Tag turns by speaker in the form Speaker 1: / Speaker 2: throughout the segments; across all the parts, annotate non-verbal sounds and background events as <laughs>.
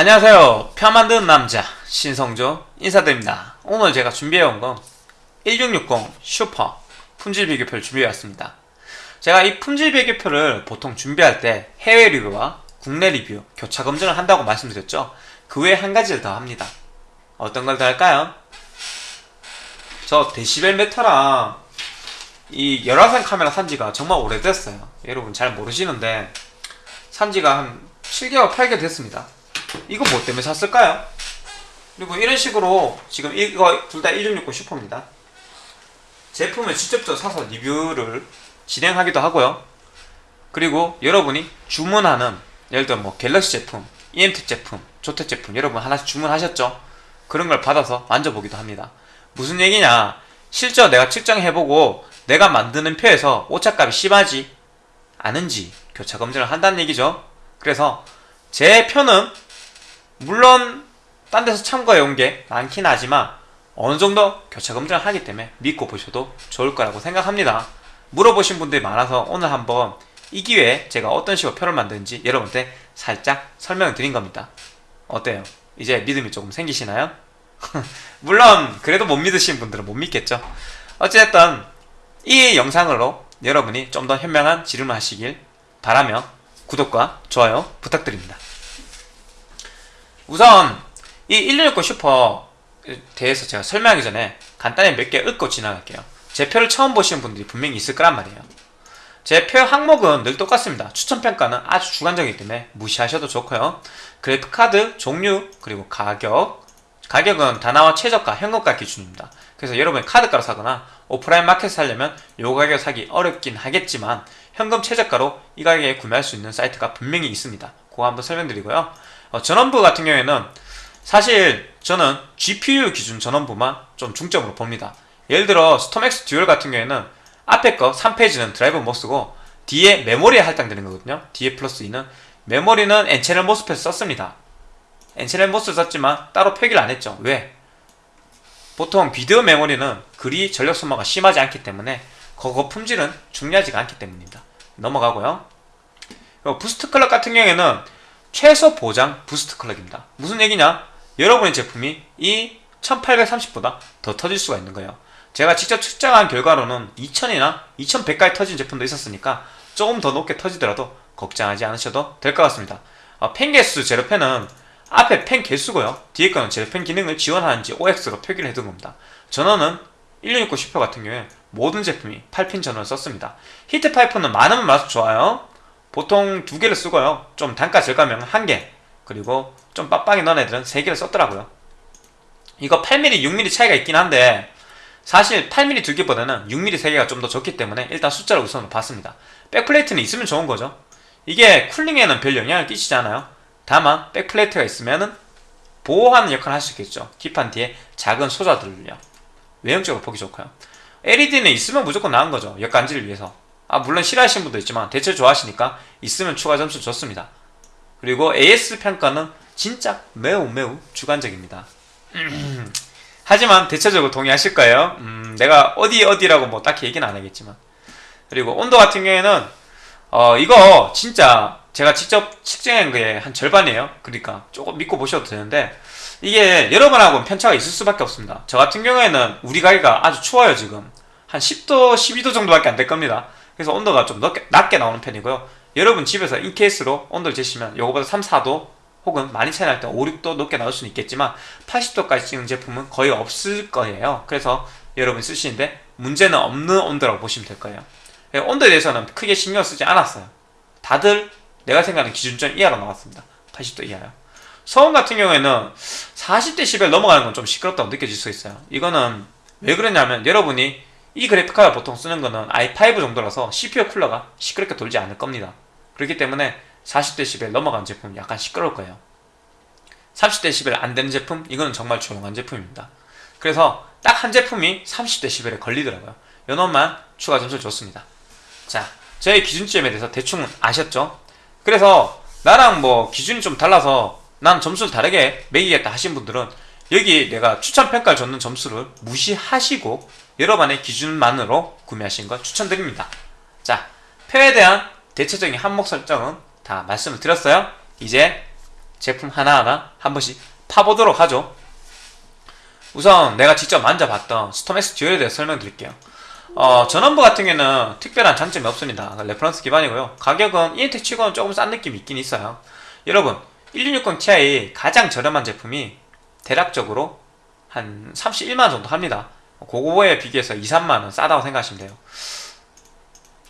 Speaker 1: 안녕하세요. 표 만드는 남자 신성조 인사드립니다. 오늘 제가 준비해온 건 1660 슈퍼 품질 비교표를 준비해왔습니다. 제가 이 품질 비교표를 보통 준비할 때 해외 리뷰와 국내 리뷰 교차 검증을 한다고 말씀드렸죠. 그 외에 한 가지를 더 합니다. 어떤 걸 더 할까요? 저 데시벨 meter랑 이 열화상 카메라 산지가 정말 오래됐어요. 여러분 잘 모르시는데 산지가 한 7개월, 8개월 됐습니다. 이거 뭐 때문에 샀을까요? 그리고 이런 식으로 지금 이거 둘 다 1660 슈퍼입니다. 제품을 직접적으로 사서 리뷰를 진행하기도 하고요. 그리고 여러분이 주문하는 예를 들어 뭐 갤럭시 제품, EMT 제품, 조텍 제품 여러분 하나씩 주문하셨죠? 그런 걸 받아서 만져보기도 합니다. 무슨 얘기냐? 실제 내가 측정해보고 내가 만드는 표에서 오차값이 심하지 않은지 교차 검증을 한다는 얘기죠. 그래서 제 표는 물론 딴 데서 참고해 온게 많긴 하지만 어느 정도 교차 검증을 하기 때문에 믿고 보셔도 좋을 거라고 생각합니다. 물어보신 분들이 많아서 오늘 한번 이 기회에 제가 어떤 식으로 표를 만드는지 여러분한테 살짝 설명을 드린 겁니다. 어때요? 이제 믿음이 조금 생기시나요? <laughs> 물론 그래도 못 믿으신 분들은 못 믿겠죠. 어쨌든 이 영상으로 여러분이 좀 더 현명한 질문을 하시길 바라며 구독과 좋아요 부탁드립니다. 우선 이116 슈퍼에 대해서 제가 설명하기 전에 간단히 몇 개 읊고 지나갈게요. 제 표를 처음 보시는 분들이 분명히 있을 거란 말이에요. 제 표 항목은 늘 똑같습니다. 추천평가는 아주 주관적이기 때문에 무시하셔도 좋고요. 그래픽카드, 종류, 그리고 가격 가격은 다나와 최저가, 현금가 기준입니다. 그래서 여러분이 카드가로 사거나 오프라인 마켓 사려면 요 가격 사기 어렵긴 하겠지만 현금 최저가로 이 가격에 구매할 수 있는 사이트가 분명히 있습니다. 그거 한번 설명드리고요. 어, 전원부 같은 경우에는 사실 저는 GPU 기준 전원부만 좀 중점으로 봅니다. 예를 들어 스톰엑스 듀얼 같은 경우에는 앞에 거 3 phase는 DrMOS 쓰고 뒤에 메모리에 할당되는 거거든요. 뒤에 플러스 2는 메모리는 N채널 MOSFET 썼습니다. N채널 MOS 썼지만 따로 표기를 안 했죠. 왜? 보통 비디오 메모리는 그리 전력 소모가 심하지 않기 때문에 그거 품질은 중요하지가 않기 때문입니다. 넘어가고요. boost clock 같은 경우에는 최소 보장 boost clock입니다. 무슨 얘기냐? 여러분의 제품이 이 1830보다 더 터질 수가 있는 거예요. 제가 직접 측정한 결과로는 2000이나 2100까지 터진 제품도 있었으니까 조금 더 높게 터지더라도 걱정하지 않으셔도 될 것 같습니다. 어, 팬 개수 제로팬은 앞에 팬 개수고요. 뒤에 거는 제로팬 기능을 지원하는지 OX로 표기를 해둔 겁니다. 전원은 1660 슈퍼 같은 경우에 모든 제품이 8핀 전원을 썼습니다. 히트 파이프는 많으면 많을수록 좋아요. 보통 두 개를 쓰고요. 좀 단가 절감형 한 개, 그리고 좀 빡빡이 넣은 애들은 세 개를 썼더라고요. 이거 8mm, 6mm 차이가 있긴 한데 사실 8mm 두 개보다는 6mm 세 개가 좀 더 좋기 때문에 일단 숫자를 우선으로 봤습니다. 백플레이트는 있으면 좋은 거죠. 이게 쿨링에는 별 영향을 끼치지 않아요. 다만 백플레이트가 있으면은 보호하는 역할을 할 수 있겠죠. 뒷판 뒤에 작은 소자들을요. 외형적으로 보기 좋고요. LED는 있으면 무조건 나은 거죠. 역간지를 위해서. 아 물론 싫어하시는 분도 있지만 대체 좋아하시니까 있으면 추가 점수 좋습니다. 그리고 AS 평가는 진짜 매우 매우 주관적입니다. <clears throat> 하지만 대체적으로 동의하실 거예요. 음, 내가 어디 어디라고 뭐 딱히 얘기는 안 하겠지만 그리고 온도 같은 경우에는 어 이거 진짜 제가 직접 측정한 게 한 절반이에요. 그러니까 조금 믿고 보셔도 되는데 이게 여러분하고는 편차가 있을 수밖에 없습니다. 저 같은 경우에는 우리 가게가 아주 추워요 지금 한 10도 12도 정도밖에 안 될 겁니다. 그래서 온도가 좀 낮게, 낮게 나오는 편이고요. 여러분 집에서 인케이스로 온도를 재시면 요거보다 3, 4도 혹은 많이 차이 날 때 5, 6도 높게 나올 수는 있겠지만 80도까지 찍는 제품은 거의 없을 거예요. 그래서 여러분 쓰시는데 문제는 없는 온도라고 보시면 될 거예요. 예, 온도에 대해서는 크게 신경 쓰지 않았어요. 다들 내가 생각하는 기준점 이하로 나왔습니다. 80도 이하요. 소음 같은 경우에는 40dB 넘어가는 건 좀 시끄럽다고 느껴질 수 있어요. 이거는 왜 그러냐면 여러분이 이 그래픽카드 보통 쓰는 거는 i5 정도라서 CPU 쿨러가 시끄럽게 돌지 않을 겁니다. 그렇기 때문에 40dB 넘어간 제품 약간 시끄러울 거예요. 30dB 안 되는 제품 이거는 정말 조용한 제품입니다. 그래서 딱 한 제품이 30dB에 걸리더라고요. 요놈만 추가 점수를 줬습니다. 자, 저의 기준점에 대해서 대충 아셨죠? 그래서 나랑 뭐 기준이 좀 달라서 난 점수를 다르게 매기겠다 하신 분들은 여기 내가 추천 평가를 줬는 점수를 무시하시고 여러분의 기준만으로 구매하신 걸 추천드립니다. 자, 표에 대한 대체적인 항목 설명은 다 말씀을 드렸어요. 이제 제품 하나하나 한 번씩 파보도록 하죠. 우선 내가 직접 만져봤던 스톰엑스 듀얼에 대해 설명드릴게요. 어, 전원부 같은 경우에는 특별한 장점이 없습니다. reference 기반이고요. 가격은 EM텍 치고는 조금 싼 느낌이 있긴 있어요. 여러분, 1660 Ti 가장 저렴한 제품이 대략적으로 한 31만원 정도 합니다. 고거에 비교해서 2, 3만원 싸다고 생각하시면 돼요.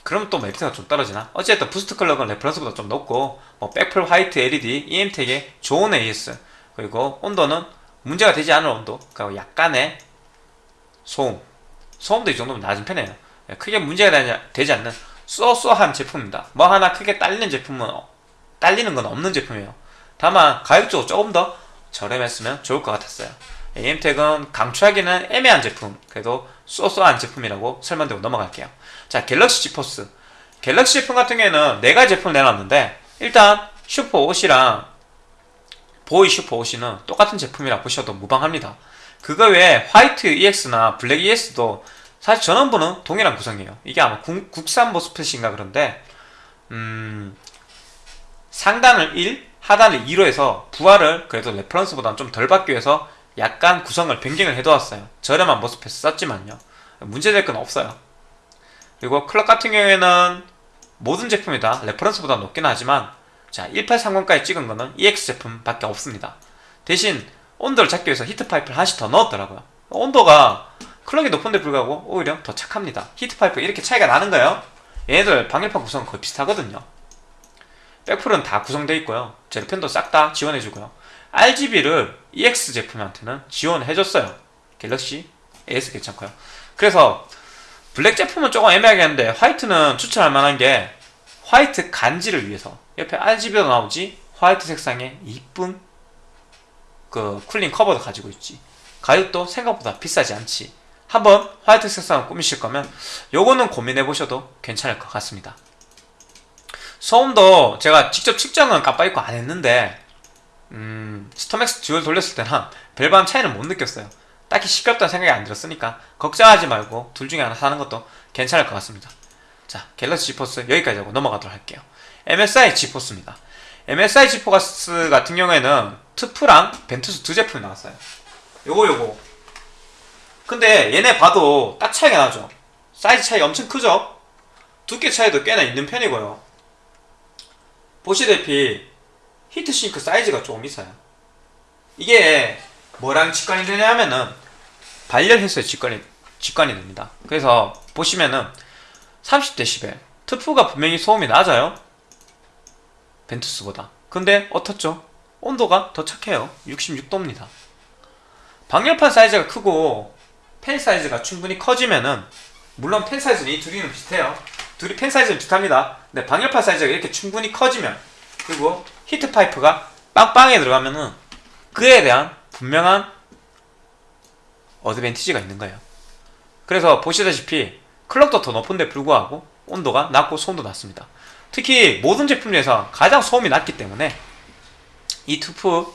Speaker 1: 그러면 또 메리트가 좀 떨어지나? 어쨌든 boost clock은 reference보다 좀 높고 뭐 백플 화이트 LED, EM텍의 좋은 AS 그리고 온도는 문제가 되지 않을 온도 그리고 약간의 소음. 소음도 이 정도면 낮은 편이에요. 예, 크게 문제가 되지 않는 so so한 제품입니다. 뭐 하나 크게 딸리는 제품은 딸리는 건 없는 제품이에요. 다만 가격적으로 조금 더 저렴했으면 좋을 것 같았어요 이엠텍은 강추하기는 애매한 제품. 그래도 so so한 제품이라고 설명드리고 넘어갈게요. 자 갤럭시 지포스. 갤럭시 제품 같은 경우에는 4가지 제품을 내놨는데 일단 슈퍼 OC랑 V2 슈퍼 OC는 똑같은 제품이라 보셔도 무방합니다. 그거 외에 화이트 EX나 블랙 EX도 사실 전원부는 동일한 구성이에요. 이게 아마 국, 국산 MOSFET인가 그런데 음, 상단을 1, 하단을 2로 해서 부하를 그래도 reference보다는 좀 덜 받기 위해서 약간 구성을 변경을 해두었어요. 저렴한 MOSFET 썼지만요. 문제될 건 없어요. 그리고 clock 같은 경우에는 모든 제품이 다. reference보다 높긴 하지만 자 1830까지 찍은 거는 EX 제품밖에 없습니다. 대신 온도를 잡기 위해서 heat pipe를 하나씩 더 넣었더라고요. 온도가 clock이 높은데 불구하고 오히려 더 착합니다. heat pipe 이렇게 차이가 나는 거예요. 얘네들 방열판 구성은 거의 비슷하거든요. 백플은 다 구성되어 있고요. zero fan도 싹 다 지원해주고요 RGB를 EX 제품한테는 지원해줬어요. 갤럭시 AS 괜찮고요. 그래서 블랙 제품은 조금 애매하게 하는데 화이트는 추천할 만한 게 화이트 간지를 위해서 옆에 RGB도 나오지 화이트 색상의 이쁜 그 cooling 커버도 가지고 있지. 가격도 생각보다 비싸지 않지. 한번 화이트 색상을 꾸미실 거면 요거는 고민해 보셔도 괜찮을 것 같습니다. 소음도 제가 직접 측정은 깜빡하고 안 했는데 음, 스톰엑스 듀얼 돌렸을 때는 별반 차이는 못 느꼈어요. 딱히 시끄럽다는 생각이 안 들었으니까 걱정하지 말고 둘 중에 하나 사는 것도 괜찮을 것 같습니다. 자 갤럭시 지포스 여기까지 하고 넘어가도록 할게요. MSI 지포스입니다. MSI 지포스 같은 경우에는 트프랑 벤투스 두 제품이 나왔어요. 요거 요거. 근데 얘네 봐도 딱 차이가 나죠? 사이즈 차이 엄청 크죠? 두께 차이도 꽤나 있는 편이고요. 보시다시피 히트싱크 사이즈가 조금 있어요. 이게 뭐랑 직관이 되냐면은 발열해서 직관이, 직관이 됩니다. 그래서 보시면은 30dB TUF가 분명히 소음이 낮아요. 벤투스보다. 근데 어떻죠? 온도가 더 착해요. 66도입니다. 방열판 사이즈가 크고 팬 사이즈가 충분히 커지면은 물론 팬 사이즈는 이 둘이는 비슷해요. 둘이 팬 사이즈는 비슷합니다. 근데 방열판 사이즈가 이렇게 충분히 커지면 그리고 heat pipe가 빵빵히 들어가면은 그에 대한 분명한 advantage가 있는 거예요. 그래서 보시다시피 clock도 더 높은데 불구하고 온도가 낮고 소음도 낮습니다. 특히 모든 제품 중에서 가장 소음이 낮기 때문에 이 TUF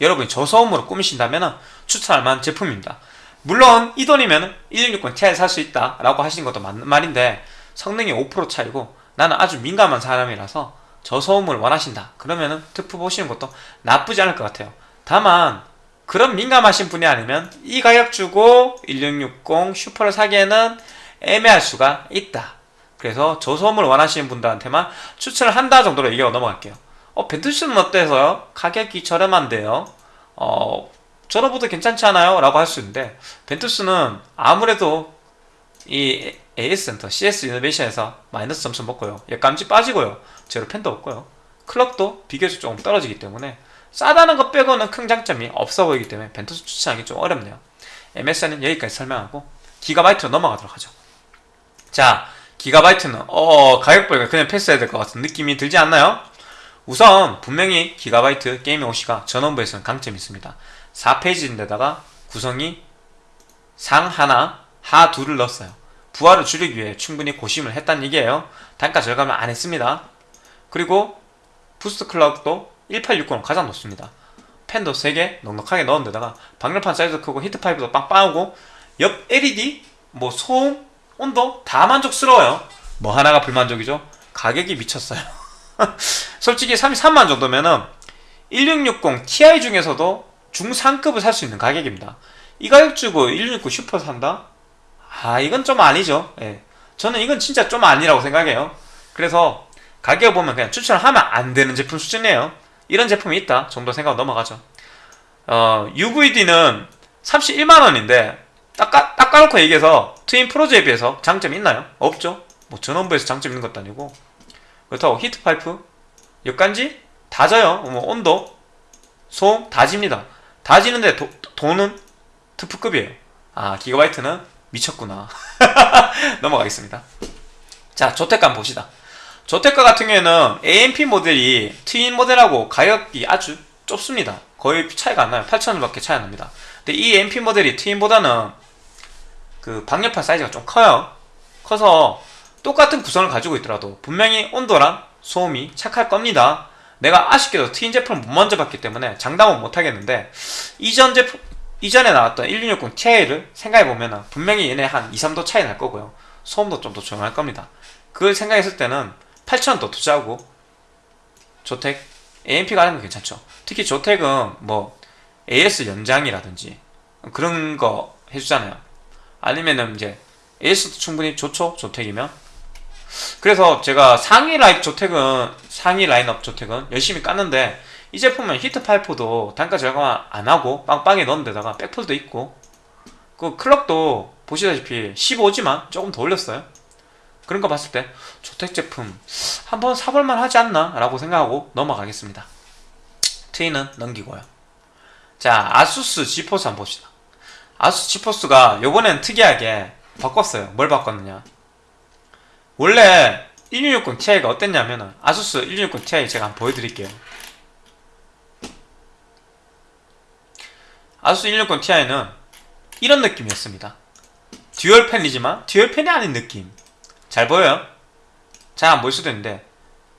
Speaker 1: 여러분이 저소음으로 꾸미신다면 추천할 만한 제품입니다. 물론 이 돈이면 1660 Ti 살 수 있다 라고 하시는 것도 맞는 말인데 성능이 5% 차이고 나는 아주 민감한 사람이라서 저소음을 원하신다. 그러면은 TUF 보시는 것도 나쁘지 않을 것 같아요. 다만 그런 민감하신 분이 아니면 이 가격 주고 1660 슈퍼를 사기에는 애매할 수가 있다. 그래서 저소음을 원하시는 분들한테만 추천을 한다 정도로 얘기하고 넘어갈게요. 어 벤투스는 어때서요? 가격이 저렴한데요? 어 저러보다 괜찮지 않아요? 라고 할 수 있는데 벤투스는 아무래도 이 AS 센터 CS 이노베이션에서 마이너스 점수 먹고요. 역감지 빠지고요. zero fan도 없고요. clock도 비교적 조금 떨어지기 때문에 싸다는 것 빼고는 큰 장점이 없어 보이기 때문에 벤투스 추천하기 좀 어렵네요. MSI는 여기까지 설명하고 기가바이트로 넘어가도록 하죠. 자 기가바이트는 어 가격별로 그냥 패스해야 될 것 같은 느낌이 들지 않나요? 우선 분명히 기가바이트 게이밍 OC가 전원부에서는 강점이 있습니다. 4 phase인데다가 구성이 상 하나, 하 둘을 넣었어요 부하를 줄이기 위해 충분히 고심을 했다는 얘기예요 단가 절감을 안 했습니다 그리고 boost clock도 1860은 가장 높습니다 팬도 3개 넉넉하게 넣은 데다가 방열판 사이즈 크고 heat pipe도 빵빵하고 옆 LED, 뭐 소음, 온도 다 만족스러워요 뭐 하나가 불만족이죠? 가격이 미쳤어요 <laughs> 솔직히 33만 정도면은 1660 Ti 중에서도 중상급을 살 수 있는 가격입니다. 이 가격 주고 1660 슈퍼 산다? 아 이건 좀 아니죠. 예. 저는 이건 진짜 좀 아니라고 생각해요. 그래서 가격 보면 그냥 추천을 하면 안 되는 제품 수준이에요. 이런 제품이 있다 정도 생각하고 넘어가죠. 어, UDV는 31만원인데 딱, 까, 딱 까놓고 얘기해서 Twin Frozr에 비해서 장점이 있나요? 없죠. 뭐 전원부에서 장점 있는 것도 아니고 그렇다고 heat pipe, 옆간지 다 져요. 뭐 온도, 소음 다 집니다. 다 지는데 도, 돈은 트프급이에요. 아 기가바이트는 미쳤구나. <laughs> 넘어가겠습니다. 자 조택감 봅시다. 조택가 같은 경우에는 AMP 모델이 트윈 모델하고 가격이 아주 좁습니다. 거의 차이가 안 나요. 8,000원 밖에 차이 안 납니다. 근데 이 MP 모델이 트윈보다는 그 방열판 사이즈가 좀 커요. 커서 똑같은 구성을 가지고 있더라도 분명히 온도랑 소음이 착할 겁니다. 내가 아쉽게도 트윈 제품을 못 만져봤기 때문에 장담은 못 하겠는데 이전 제품 이전에 나왔던 1660 Ti를 생각해보면 분명히 얘네 한 2, 3도 차이 날 거고요. 소음도 좀 더 조용할 겁니다. 그걸 생각했을 때는 8,000원 더 투자하고 조택 AMP가 하는 건 괜찮죠. 특히 조택은 뭐 AS 연장이라든지 그런 거 해주잖아요. 아니면은 이제 AS도 충분히 좋죠. 조택이면. 그래서 제가 상위 라인 조택은 상위 라인업 조택은 열심히 깠는데 이 제품은 heat pipe도 단가 절감 안 하고 빵빵히 넣은 데다가 백플도 있고 그 clock도 보시다시피 15지만 조금 더 올렸어요. 그런 거 봤을 때 조택 제품 한번 사볼만 하지 않나 라고 생각하고 넘어가겠습니다. 트윈은 넘기고요. 자 아수스 지포스 한번 봅시다. 아수스 지포스가 요번엔 특이하게 바꿨어요. 뭘 바꿨느냐 원래 1660 Ti가 어땠냐면 은 아수스 1660 Ti 제가 한번 보여드릴게요. 아수스 1660 Ti는 이런 느낌이었습니다. dual fan이지만 dual fan이 아닌 느낌. 잘 보여요? 잘 안 보일 수도 있는데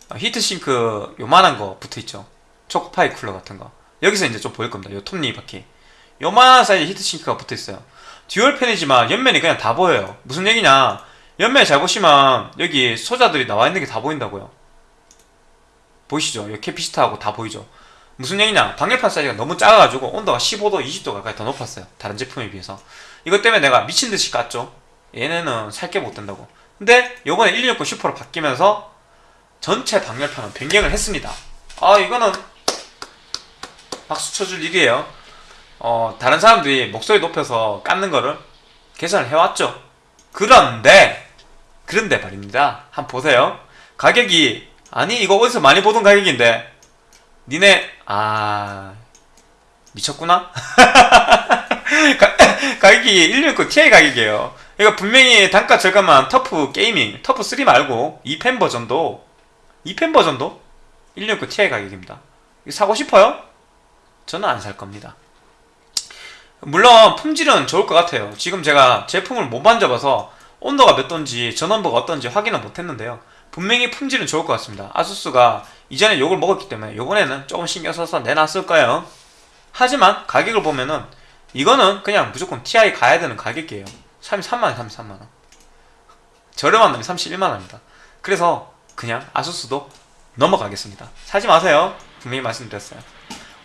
Speaker 1: 어, heatsink 요만한 거 붙어있죠. 초코파이 쿨러 같은 거. 여기서 이제 좀 보일 겁니다. 요 톱니 바퀴. 요만한 사이즈 heatsink가 붙어있어요. dual fan이지만 옆면이 그냥 다 보여요. 무슨 얘기냐? 옆면에 잘 보시면 여기 소자들이 나와 있는 게 다 보인다고요. 보이시죠? 여기 capacitor하고 다 보이죠? 무슨 얘기냐? 방열판 사이즈가 너무 작아가지고 온도가 15도, 20도 가까이 더 높았어요. 다른 제품에 비해서. 이것 때문에 내가 미친듯이 깠죠? 얘네는 살게 못 된다고. 근데 요번에 1660 슈퍼로 바뀌면서 전체 방열판은 변경을 했습니다. 아, 이거는 박수 쳐줄 일이에요. 어, 다른 사람들이 목소리 높여서 깎는 거를 계산을 해왔죠. 그런데, 그런데 말입니다. 한번 보세요. 가격이, 아니, 이거 어디서 많이 보던 가격인데, 니네, 아, 미쳤구나? <laughs> 가, 가격이 169 Ti 가격이에요. 이거 분명히 단가 절감한 터프 게이밍, 터프 3 말고 2펜 버전도, 2펜 버전도 169 Ti 가격입니다. 이거 사고 싶어요? 저는 안 살 겁니다. 물론 품질은 좋을 것 같아요. 지금 제가 제품을 못 만져봐서 온도가 몇 도인지 전원부가 어떤지 확인은 못했는데요. 분명히 품질은 좋을 것 같습니다. 아수스가 이전에 욕을 먹었기 때문에 이번에는 조금 신경 써서 내놨을 거예요. 하지만 가격을 보면은 이거는 그냥 무조건 TI 가야 되는 가격이에요. 33만원, 33만원. 저렴한 놈이 31만원입니다. 그래서 그냥 아수스도 넘어가겠습니다. 사지 마세요. 분명히 말씀드렸어요.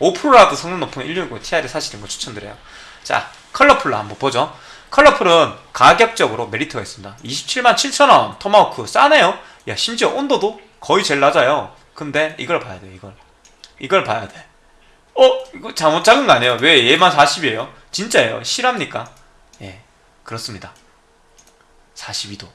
Speaker 1: 5%라도 성능 높은 160 Ti를 사시는 거 추천드려요. 자, 컬러풀로 한번 보죠. 컬러풀은 가격적으로 메리트가 있습니다. 27만 7천원 토마호크 싸네요. 야 심지어 온도도 거의 제일 낮아요. 근데 이걸 봐야 돼 이걸. 이걸 봐야 돼. 어? 이거 잘못 작은 거 아니에요? 왜 얘만 40이에요? 진짜예요. 실합니까? 예, 그렇습니다. 42도.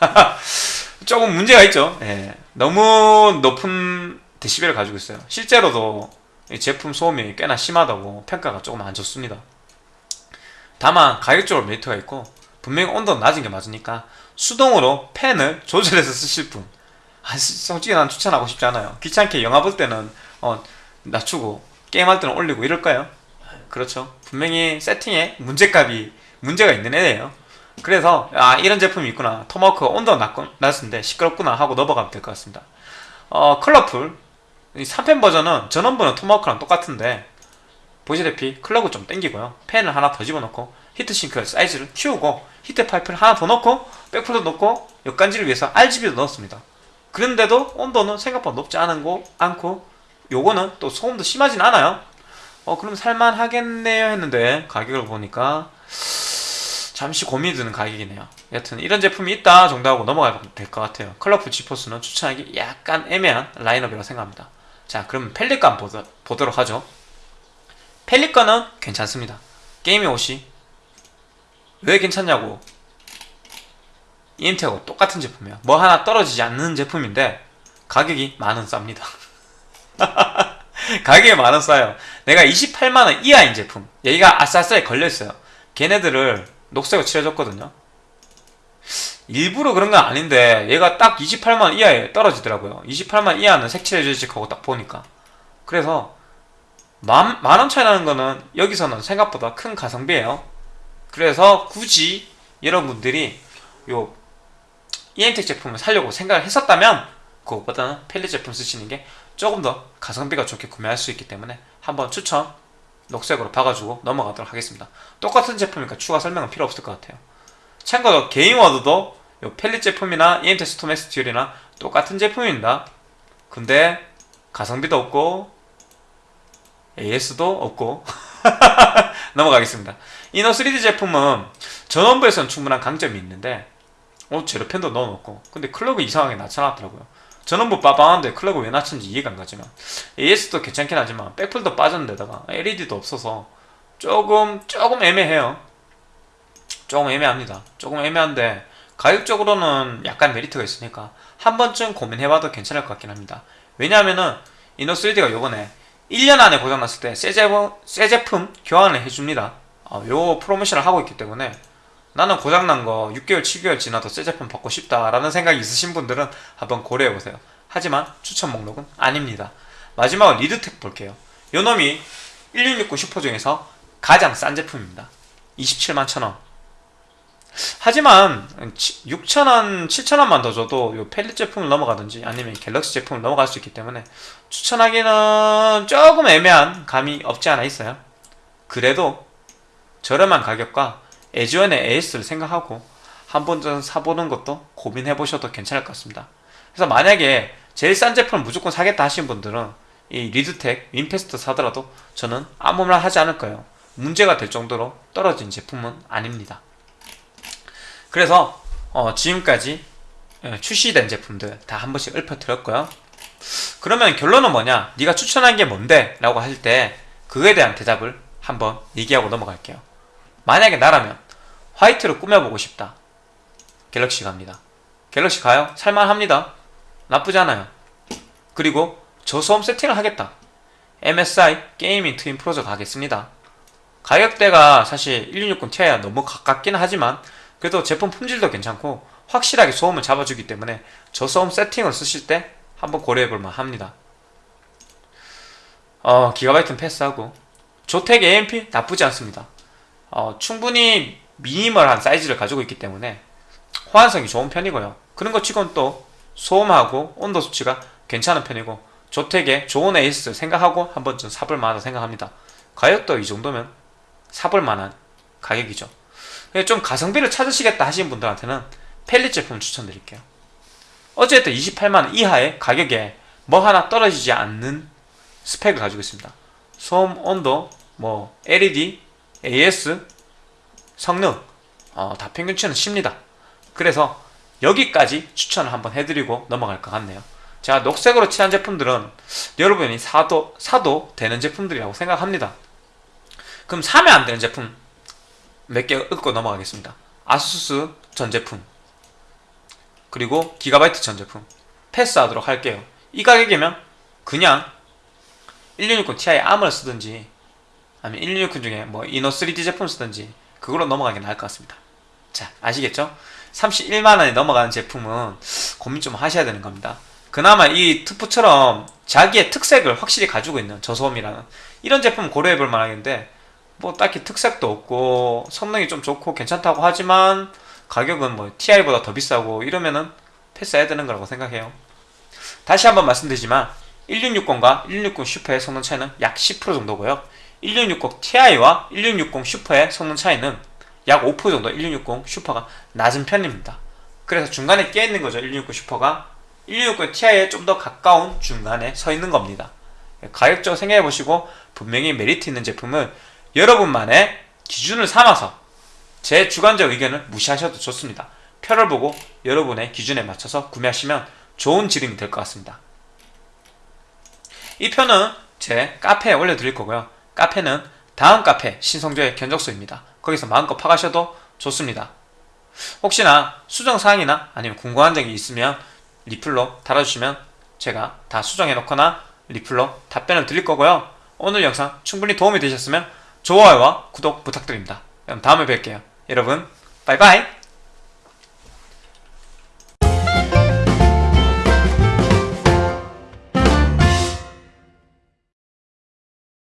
Speaker 1: <laughs> 조금 문제가 있죠. 예, 너무 높은 데시벨을 가지고 있어요. 실제로도 이 제품 소음이 꽤나 심하다고 평가가 조금 안 좋습니다. 다만 가격적으로 메리트가 있고 분명히 온도는 낮은 게 맞으니까 수동으로 팬을 조절해서 쓰실 분 아, 솔직히 난 추천하고 싶지 않아요. 귀찮게 영화 볼 때는 어, 낮추고 게임할 때는 올리고 이럴까요? 그렇죠. 분명히 세팅에 문제값이 문제가 있는 애예요. 그래서 아 이런 제품이 있구나. 토마호크가 온도가 낮은데 시끄럽구나 하고 넘어가면 될 것 같습니다. 어 컬러풀 이 3팬 버전은 전원부는 토마호크랑 똑같은데 보시다시피 clock을 좀 땡기고요. 팬을 하나 더 집어넣고 heat sink 사이즈를 키우고 히트 파이프를 하나 더 넣고 백플도 넣고 역간지를 위해서 RGB도 넣었습니다. 그런데도 온도는 생각보다 높지 않은 거 않고 요거는 또 소음도 심하진 않아요. 어 그럼 살만하겠네요 했는데 가격을 보니까 잠시 고민이 드는 가격이네요. 여튼 이런 제품이 있다 정도 하고 넘어가면 될 것 같아요. 컬러풀 지포스는 추천하기 약간 애매한 라인업이라고 생각합니다. 자 그럼 펠리건 보도, 보도록 하죠. 펠리건은 괜찮습니다. 게이밍 옷이 왜 괜찮냐고 EMT하고 똑같은 제품이에요. 뭐 하나 떨어지지 않는 제품인데 가격이 만원 쌉니다. <laughs> 가격이 만원 싸요. 내가 28만원 이하인 제품. 여기가 아싸아싸에 걸려있어요. 걔네들을 녹색으로 칠해줬거든요. 일부러 그런 건 아닌데 얘가 딱 28만원 이하에 떨어지더라고요. 28만원 이하는 색칠해주지 하고 딱 보니까. 그래서 만, 만원 차이 나는 거는 여기서는 생각보다 큰 가성비예요. 그래서 굳이 여러분들이 요 EM텍 제품을 사려고 생각을 했었다면 그것보다는 펠릿 제품 쓰시는 게 조금 더 가성비가 좋게 구매할 수 있기 때문에 한번 추천 녹색으로 봐가지고 넘어가도록 하겠습니다. 똑같은 제품이니까 추가 설명은 필요 없을 것 같아요. 참고로 게인워드도 요 펠릿 제품이나 EMT 스톰엑스 듀얼이나 똑같은 제품입니다. 근데 가성비도 없고 AS도 없고 <laughs> 넘어가겠습니다. 이너 3D 제품은 전원부에서는 충분한 강점이 있는데 어 제로펜도 넣어놓고. 근데 클럭이 이상하게 나타났더라고요. 전원부 빠방한데 클럭을 왜 낮춘지 이해가 안 가지만. AS도 괜찮긴 하지만 백플도 빠졌는데다가 LED도 없어서 조금 조금 애매해요. 조금 애매합니다. 조금 애매한데 가격적으로는 약간 메리트가 있으니까 한 번쯤 고민해봐도 괜찮을 것 같긴 합니다. 왜냐하면은 이노3D가 요번에 1년 안에 고장났을 때 새 제품, 새 제품 교환을 해줍니다. 어, 요 프로모션을 하고 있기 때문에 나는 고장난 거 6개월 7개월 지나도 새 제품 받고 싶다라는 생각이 있으신 분들은 한번 고려해보세요. 하지만 추천 목록은 아닙니다. 마지막으로 리드텍 볼게요. 요 놈이 1660 슈퍼 중에서 가장 싼 제품입니다. 27만 천원. 하지만 6천원, 7천원만 더 줘도 요 펠릿 제품을 넘어가든지 아니면 갤럭시 제품을 넘어갈 수 있기 때문에 추천하기는 조금 애매한 감이 없지 않아 있어요. 그래도 저렴한 가격과 에지원의 AS를 생각하고 한 번쯤 사보는 것도 고민해 보셔도 괜찮을 것 같습니다. 그래서 만약에 제일 싼 제품을 무조건 사겠다 하신 분들은 이 리드텍 윈페스트 사더라도 저는 아무 말 하지 않을 거예요. 문제가 될 정도로 떨어진 제품은 아닙니다. 그래서 어, 지금까지 예, 출시된 제품들 다 한 번씩 읊어드렸고요. 그러면 결론은 뭐냐? 네가 추천한 게 뭔데? 라고 할 때 그거에 대한 대답을 한번 얘기하고 넘어갈게요 만약에 나라면 화이트로 꾸며보고 싶다. 갤럭시 갑니다. 갤럭시 가요? 살만합니다. 나쁘지 않아요. 그리고 저소음 세팅을 하겠다. MSI 게이밍 트윈 프로저 가겠습니다. 가격대가 사실 1660 Ti와 너무 가깝긴 하지만 그래도 제품 품질도 괜찮고 확실하게 소음을 잡아주기 때문에 저소음 세팅을 쓰실 때 한번 고려해볼만 합니다. 어, 기가바이트는 패스하고 조텍 AMP 나쁘지 않습니다 어, 충분히 미니멀한 사이즈를 가지고 있기 때문에 호환성이 좋은 편이고요. 그런 것 치고는 또 소음하고 온도 수치가 괜찮은 편이고 조텍의 좋은 에이스 생각하고 한 번쯤 사볼 만하다 생각합니다. 가격도 이 정도면 사볼 만한 가격이죠. 좀 가성비를 찾으시겠다 하시는 분들한테는 펠릿 제품 추천드릴게요. 어쨌든 28만원 이하의 가격에 뭐 하나 떨어지지 않는 스펙을 가지고 있습니다. 소음, 온도, 뭐 LED, AS, 성능 어, 다 평균치는 쉽니다. 그래서 여기까지 추천을 한번 해드리고 넘어갈 것 같네요. 제가 녹색으로 칠한 제품들은 여러분이 사도, 사도 되는 제품들이라고 생각합니다. 그럼 사면 안 되는 제품 몇 개 읊고 넘어가겠습니다. 아수스 전 제품 그리고 기가바이트 전 제품. 패스하도록 할게요. 이 가격이면 그냥 1660 Ti 암을 쓰든지 아니면 1660 중에 뭐 이노 3D 제품 쓰든지 그걸로 넘어가기 나을 것 같습니다. 자 아시겠죠? 31만원에 넘어가는 제품은 고민 좀 하셔야 되는 겁니다. 그나마 이 투프처럼 자기의 특색을 확실히 가지고 있는 저소음이라는 이런 제품 고려해 볼 만하겠는데 뭐 딱히 특색도 없고 성능이 좀 좋고 괜찮다고 하지만 가격은 뭐 TI보다 더 비싸고 이러면은 패스해야 되는 거라고 생각해요. 다시 한번 말씀드리지만 1660과 1660 슈퍼의 성능 차이는 약 10% 정도고요 1660 Ti와 1660 슈퍼의 성능 차이는 약 5% 정도 1660 슈퍼가 낮은 편입니다 그래서 중간에 껴있는 거죠 1660 슈퍼가 1660 Ti에 좀 더 가까운 중간에 서 있는 겁니다 가격적으로 생각해보시고 분명히 메리트 있는 제품을 여러분만의 기준을 삼아서 제 주관적 의견을 무시하셔도 좋습니다. 표를 보고 여러분의 기준에 맞춰서 구매하시면 좋은 지름이 될 것 같습니다. 이 표는 제 카페에 올려드릴 거고요. 카페는 다음 카페 신성조의 견적소입니다. 거기서 마음껏 파가셔도 좋습니다. 혹시나 수정사항이나 아니면 궁금한 점이 있으면 리플로 달아주시면 제가 다 수정해 놓거나 리플로 답변을 드릴 거고요. 오늘 영상 충분히 도움이 되셨으면 좋아요와 구독 부탁드립니다. 그럼 다음에 뵐게요. 여러분, 바이바이!